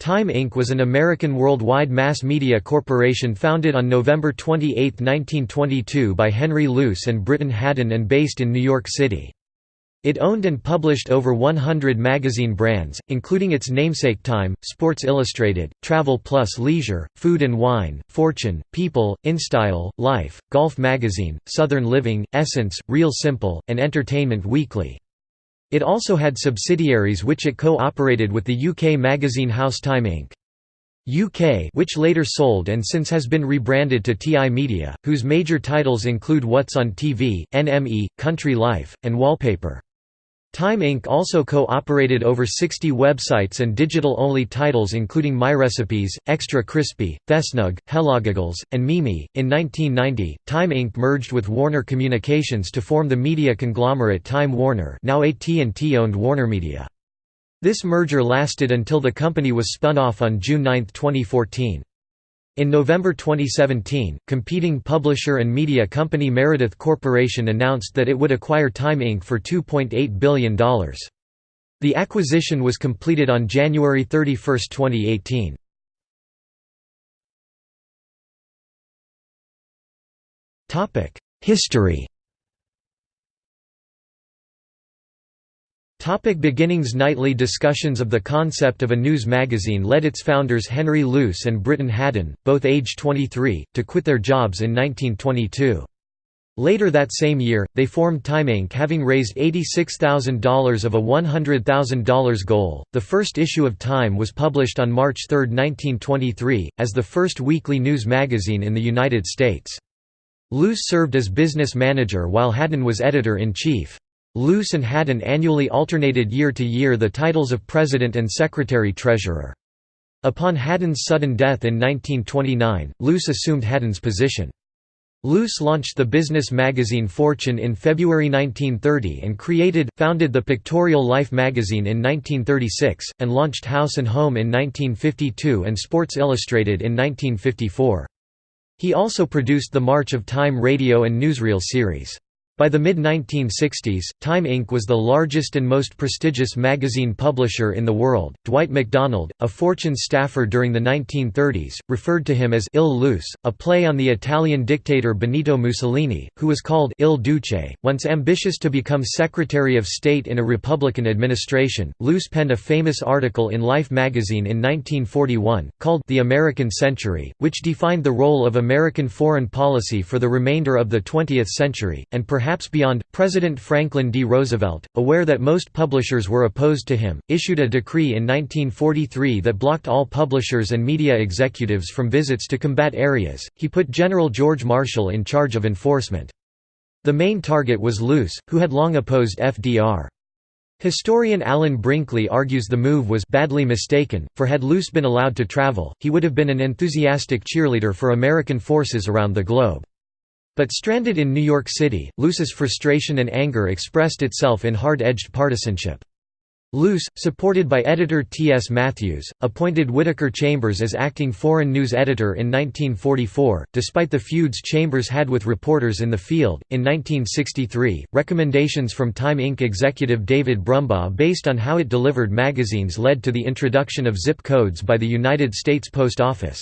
Time Inc. was an American worldwide mass media corporation founded on November 28, 1922 by Henry Luce and Briton Hadden and based in New York City. It owned and published over 100 magazine brands, including its namesake Time, Sports Illustrated, Travel Plus Leisure, Food and Wine, Fortune, People, InStyle, Life, Golf Magazine, Southern Living, Essence, Real Simple, and Entertainment Weekly. It also had subsidiaries which it co-operated with the UK magazine house Time Inc. UK which later sold and since has been rebranded to TI Media, whose major titles include What's on TV, NME, Country Life, and Wallpaper. Time Inc. also co-operated over 60 websites and digital-only titles including MyRecipes, Extra Crispy, Thesnug, Hellogiggles, and Mimi. In 1990, Time Inc. merged with Warner Communications to form the media conglomerate Time Warner now AT&T owned WarnerMedia. This merger lasted until the company was spun off on June 9, 2014. In November 2017, competing publisher and media company Meredith Corporation announced that it would acquire Time Inc. for $2.8 billion. The acquisition was completed on January 31, 2018. History Topic beginnings Nightly discussions of the concept of a news magazine led its founders Henry Luce and Briton Hadden, both age 23, to quit their jobs in 1922. Later that same year, they formed Time Inc. having raised $86,000 of a $100,000 goal. The first issue of Time was published on March 3, 1923, as the first weekly news magazine in the United States. Luce served as business manager while Hadden was editor-in-chief. Luce and Hadden annually alternated year to year the titles of President and Secretary-Treasurer. Upon Hadden's sudden death in 1929, Luce assumed Hadden's position. Luce launched the business magazine Fortune in February 1930 and created, founded the Pictorial Life magazine in 1936, and launched House and Home in 1952 and Sports Illustrated in 1954. He also produced the March of Time radio and newsreel series. By the mid-1960s, Time Inc. was the largest and most prestigious magazine publisher in the world. Dwight MacDonald, a Fortune staffer during the 1930s, referred to him as Il Luce, a play on the Italian dictator Benito Mussolini, who was called Il Duce. Once ambitious to become Secretary of State in a Republican administration, Luce penned a famous article in Life magazine in 1941, called The American Century, which defined the role of American foreign policy for the remainder of the 20th century, and perhaps perhaps beyond, President Franklin D. Roosevelt, aware that most publishers were opposed to him, issued a decree in 1943 that blocked all publishers and media executives from visits to combat areas. He put General George Marshall in charge of enforcement. The main target was Luce, who had long opposed FDR. Historian Alan Brinkley argues the move was badly mistaken, for had Luce been allowed to travel, he would have been an enthusiastic cheerleader for American forces around the globe. But stranded in New York City, Luce's frustration and anger expressed itself in hard-edged partisanship. Luce, supported by editor T. S. Matthews, appointed Whittaker Chambers as acting foreign news editor in 1944, despite the feuds Chambers had with reporters in the field. In 1963, recommendations from Time Inc. executive David Brumbaugh based on how it delivered magazines led to the introduction of zip codes by the United States Post Office.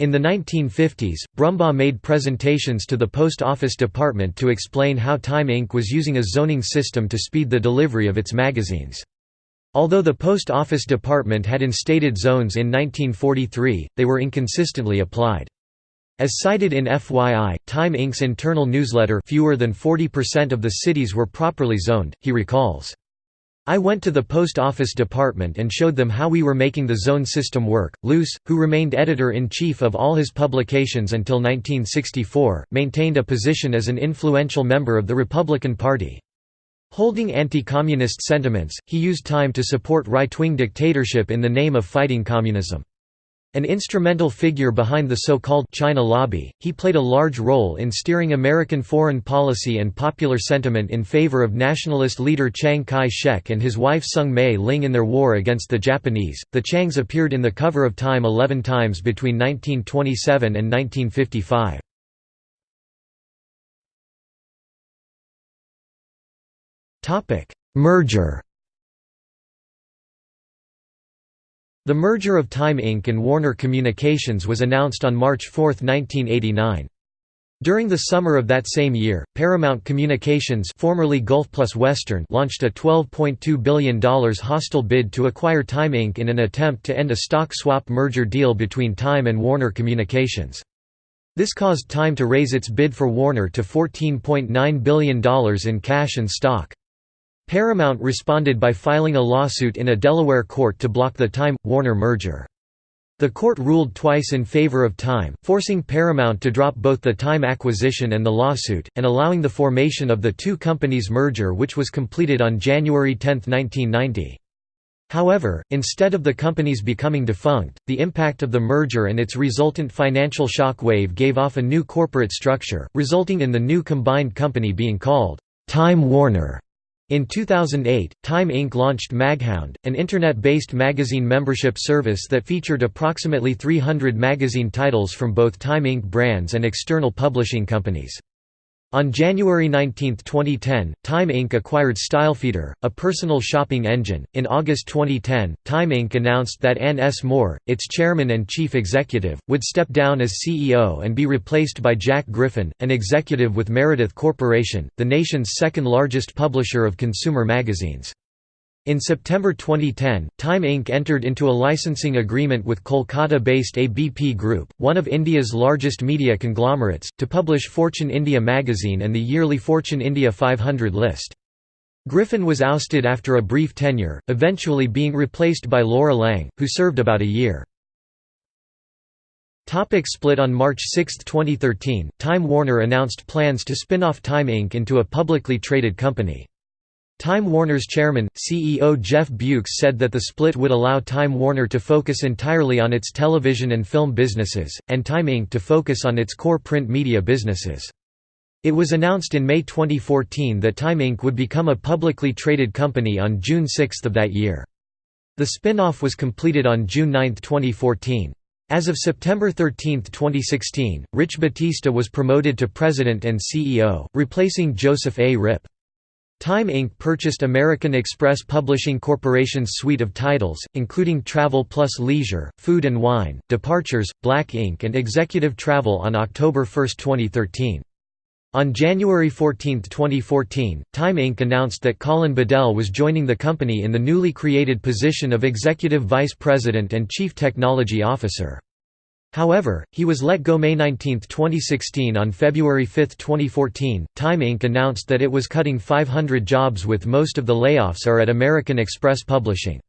In the 1950s, Brumbaugh made presentations to the Post Office Department to explain how Time Inc. was using a zoning system to speed the delivery of its magazines. Although the Post Office Department had instated zones in 1943, they were inconsistently applied. As cited in FYI, Time Inc.'s internal newsletter fewer than 40% of the cities were properly zoned, he recalls. I went to the post office department and showed them how we were making the zone system work. Luce, who remained editor in chief of all his publications until 1964, maintained a position as an influential member of the Republican Party. Holding anti-communist sentiments, he used time to support right-wing dictatorship in the name of fighting communism. An instrumental figure behind the so-called China lobby, he played a large role in steering American foreign policy and popular sentiment in favor of nationalist leader Chiang Kai-shek and his wife Soong Mei Ling in their war against the Japanese. The Chiangs appeared in the cover of Time 11 times between 1927 and 1955. Topic: Merger The merger of Time Inc. and Warner Communications was announced on March 4, 1989. During the summer of that same year, Paramount Communications formerly Gulf Plus Western launched a $12.2 billion hostile bid to acquire Time Inc. in an attempt to end a stock swap merger deal between Time and Warner Communications. This caused Time to raise its bid for Warner to $14.9 billion in cash and stock. Paramount responded by filing a lawsuit in a Delaware court to block the Time-Warner merger. The court ruled twice in favor of Time, forcing Paramount to drop both the Time acquisition and the lawsuit, and allowing the formation of the two companies' merger which was completed on January 10, 1990. However, instead of the companies becoming defunct, the impact of the merger and its resultant financial shock wave gave off a new corporate structure, resulting in the new combined company being called Time Warner. In 2008, Time Inc. launched Maghound, an internet-based magazine membership service that featured approximately 300 magazine titles from both Time Inc. brands and external publishing companies. On January 19, 2010, Time Inc. acquired StyleFeeder, a personal shopping engine. In August 2010, Time Inc. announced that Ann S. Moore, its chairman and chief executive, would step down as CEO and be replaced by Jack Griffin, an executive with Meredith Corporation, the nation's second largest publisher of consumer magazines. In September 2010, Time Inc. entered into a licensing agreement with Kolkata-based ABP Group, one of India's largest media conglomerates, to publish Fortune India magazine and the yearly Fortune India 500 list. Griffin was ousted after a brief tenure, eventually being replaced by Laura Lang, who served about a year. Topic split On March 6, 2013, Time Warner announced plans to spin off Time Inc. into a publicly traded company. Time Warner's chairman, CEO Jeff Bewkes said that the split would allow Time Warner to focus entirely on its television and film businesses, and Time Inc. to focus on its core print media businesses. It was announced in May 2014 that Time Inc. would become a publicly traded company on June 6 of that year. The spin-off was completed on June 9, 2014. As of September 13, 2016, Rich Battista was promoted to president and CEO, replacing Joseph A. Ripp. Time Inc. purchased American Express Publishing Corporation's suite of titles, including Travel Plus Leisure, Food and Wine, Departures, Black Ink and Executive Travel on October 1, 2013. On January 14, 2014, Time Inc. announced that Colin Bodell was joining the company in the newly created position of Executive Vice President and Chief Technology Officer. However, he was let go May 19, 2016 On February 5, 2014, Time Inc. announced that it was cutting 500 jobs with most of the layoffs are at American Express Publishing.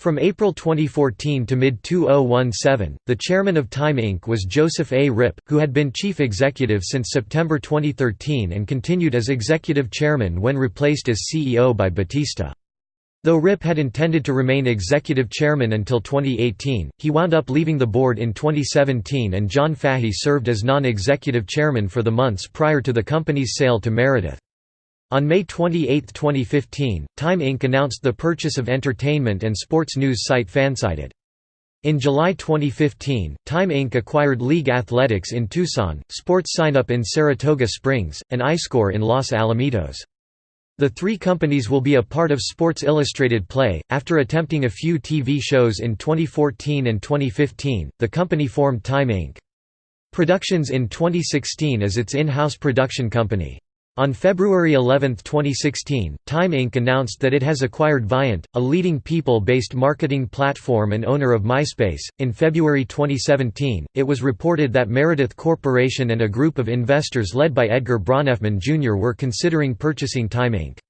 From April 2014 to mid-2017, the chairman of Time Inc. was Joseph A. Ripp, who had been chief executive since September 2013 and continued as executive chairman when replaced as CEO by Battista. Though Ripp had intended to remain executive chairman until 2018, he wound up leaving the board in 2017 and John Fahey served as non-executive chairman for the months prior to the company's sale to Meredith. On May 28, 2015, Time Inc. announced the purchase of entertainment and sports news site Fansided. In July 2015, Time Inc. acquired League Athletics in Tucson, Sports Sign Up in Saratoga Springs, and iScore in Los Alamitos. The three companies will be a part of Sports Illustrated Play. After attempting a few TV shows in 2014 and 2015, the company formed Time Inc. Productions in 2016 as its in-house production company. On February 11, 2016, Time Inc. announced that it has acquired Viant, a leading people based marketing platform and owner of MySpace. In February 2017, it was reported that Meredith Corporation and a group of investors led by Edgar Bronfman Jr. were considering purchasing Time Inc.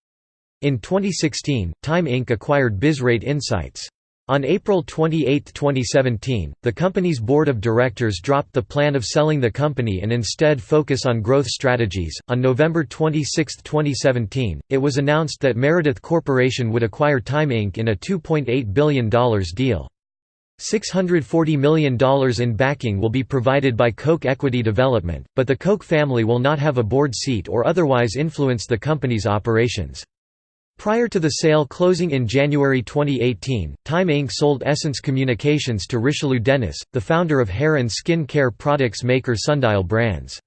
In 2016, Time Inc. acquired BizRate Insights. On April 28, 2017, the company's board of directors dropped the plan of selling the company and instead focus on growth strategies. On November 26, 2017, it was announced that Meredith Corporation would acquire Time Inc. in a $2.8 billion deal. $640 million in backing will be provided by Koch Equity Development, but the Koch family will not have a board seat or otherwise influence the company's operations. Prior to the sale closing in January 2018, Time Inc. sold Essence Communications to Richelieu Dennis, the founder of hair and skin care products maker Sundial Brands.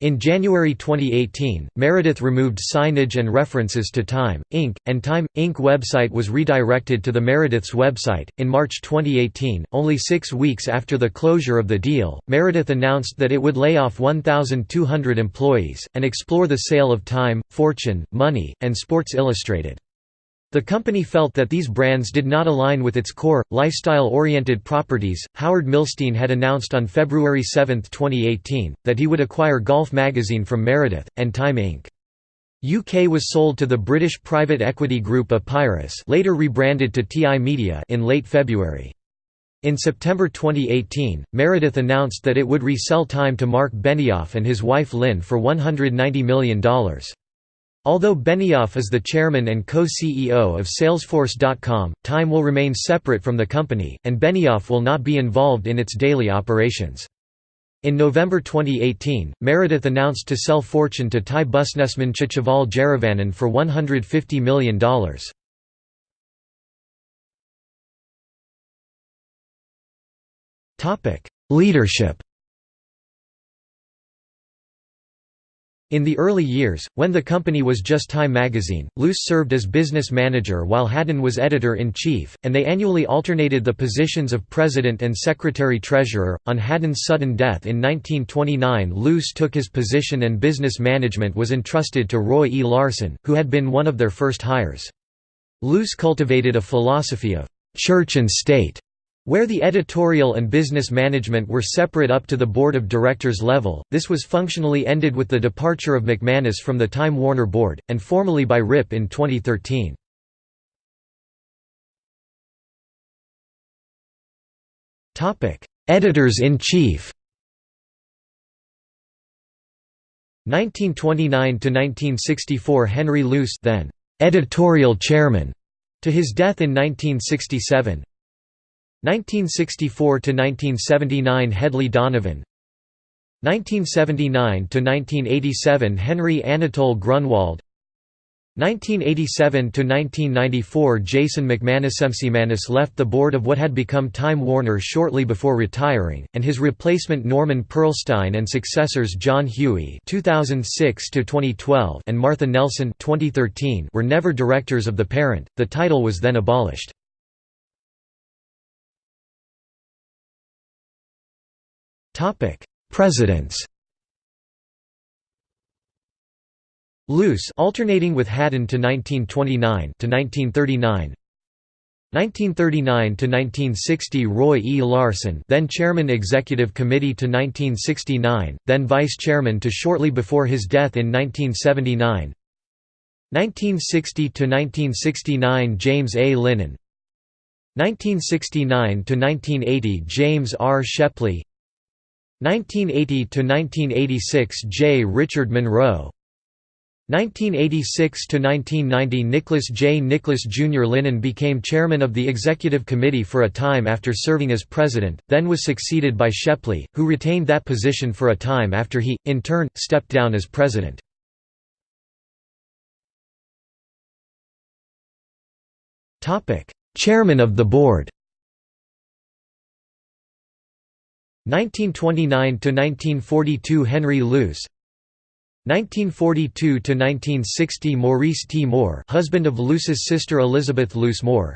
In January 2018, Meredith removed signage and references to Time, Inc., and Time, Inc. website was redirected to the Meredith's website. In March 2018, only six weeks after the closure of the deal, Meredith announced that it would lay off 1,200 employees, and explore the sale of Time, Fortune, Money, and Sports Illustrated. The company felt that these brands did not align with its core, lifestyle-oriented properties. Howard Milstein had announced on February 7, 2018, that he would acquire Golf magazine from Meredith, and Time Inc. UK was sold to the British private equity group Epiris later rebranded to TI Media in late February. In September 2018, Meredith announced that it would resell Time to Mark Benioff and his wife Lynn for $190 million. Although Benioff is the chairman and co-CEO of Salesforce.com, Time will remain separate from the company, and Benioff will not be involved in its daily operations. In November 2018, Meredith announced to sell Fortune to Thai businessman Chatchaval Jiaravanon for $150 million. Leadership In the early years, when the company was just Time magazine, Luce served as business manager while Hadden was editor-in-chief, and they annually alternated the positions of president and secretary-treasurer. On Hadden's sudden death in 1929 Luce took his position and business management was entrusted to Roy E. Larsen, who had been one of their first hires. Luce cultivated a philosophy of «church and state» Where the editorial and business management were separate up to the board of directors level, this was functionally ended with the departure of McManus from the Time Warner board, and formally by Ripp in 2013. Editors-in-chief 1929–1964 Henry Luce then «editorial chairman» to his death in 1967 1964–1979 Hedley Donovan 1979–1987 Henry Anatole Grunwald 1987–1994 Jason McManus McManus left the board of what had become Time Warner shortly before retiring, and his replacement Norman Pearlstine and successors John Huey (2006–2012) and Martha Nelson (2013) were never directors of the parent. The title was then abolished. Topic: Presidents. Luce alternating with Hadden to 1929 to 1939. 1939 to 1960 Roy E. Larsen, then Chairman Executive Committee to 1969, then Vice Chairman to shortly before his death in 1979. 1960 to 1969 James A. Linen. 1969 to 1980 James R. Shepley. 1980–1986 J. Richard Munro 1986–1990 Nicholas J. Nicholas Jr. Linen became chairman of the executive committee for a time after serving as president, then was succeeded by Shepley, who retained that position for a time after he, in turn, stepped down as president. Chairman of the board 1929–1942 Henry Luce 1942–1960 Maurice T. Moore husband of Luce's sister Elizabeth Luce Moore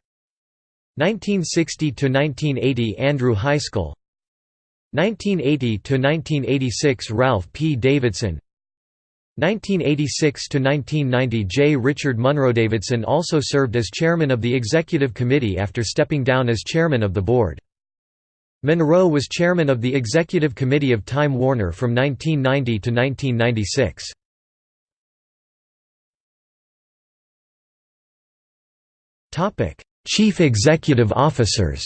1960–1980 Andrew Heiskell 1980–1986 Ralph P. Davidson 1986–1990 J. Richard Munro Davidson also served as chairman of the executive committee after stepping down as chairman of the board. Munro was chairman of the executive committee of Time Warner from 1990 to 1996. Topic: Chief Executive Officers.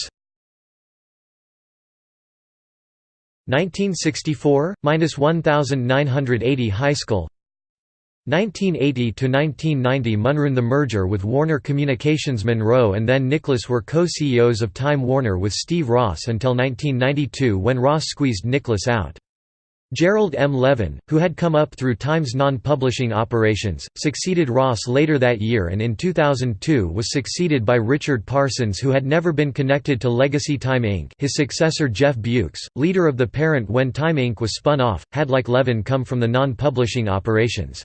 1964 minus 1980 Heiskell 1980–1990 Munro The merger with Warner Communications Munro and then Nicholas were co-CEOs of Time Warner with Steve Ross until 1992 when Ross squeezed Nicholas out. Gerald M. Levin, who had come up through Time's non-publishing operations, succeeded Ross later that year and in 2002 was succeeded by Richard Parsons who had never been connected to Legacy Time Inc. His successor Jeff Bewkes, leader of the parent when Time Inc. was spun off, had like Levin come from the non-publishing operations.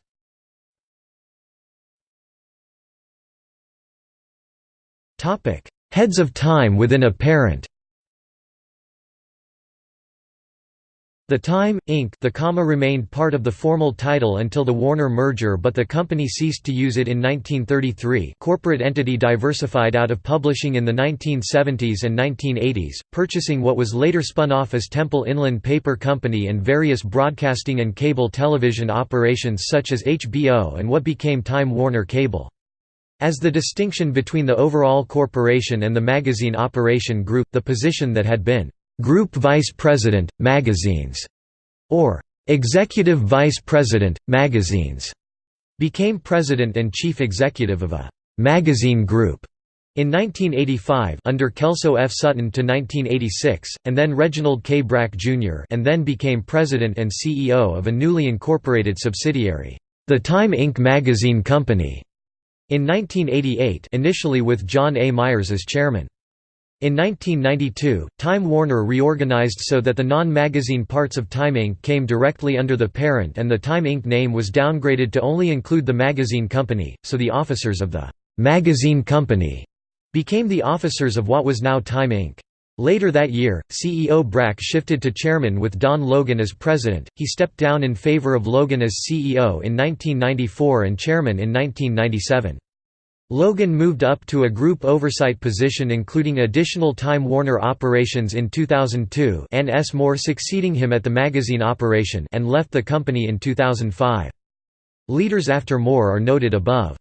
Heads of Time within a parent The Time, Inc. the comma remained part of the formal title until the Warner merger but the company ceased to use it in 1933 corporate entity diversified out of publishing in the 1970s and 1980s, purchasing what was later spun off as Temple Inland Paper Company and various broadcasting and cable television operations such as HBO and what became Time Warner Cable. As the distinction between the overall corporation and the magazine operation group, the position that had been Group Vice President, Magazines, or Executive Vice President, Magazines, became President and Chief Executive of a magazine group in 1985 under Kelso F. Sutton to 1986, and then Reginald K. Brack, Jr. and then became President and CEO of a newly incorporated subsidiary, the Time Inc. Magazine Company, in 1988 initially with John A. Myers as chairman. In 1992, Time Warner reorganized so that the non-magazine parts of Time Inc. came directly under the parent and the Time Inc. name was downgraded to only include the magazine company, so the officers of the «magazine company» became the officers of what was now Time Inc. Later that year, CEO Brack shifted to chairman with Don Logan as president, he stepped down in favor of Logan as CEO in 1994 and chairman in 1997. Logan moved up to a group oversight position including additional Time Warner operations in 2002 and S. Moore succeeding him at the magazine operation and left the company in 2005. Leaders after Moore are noted above.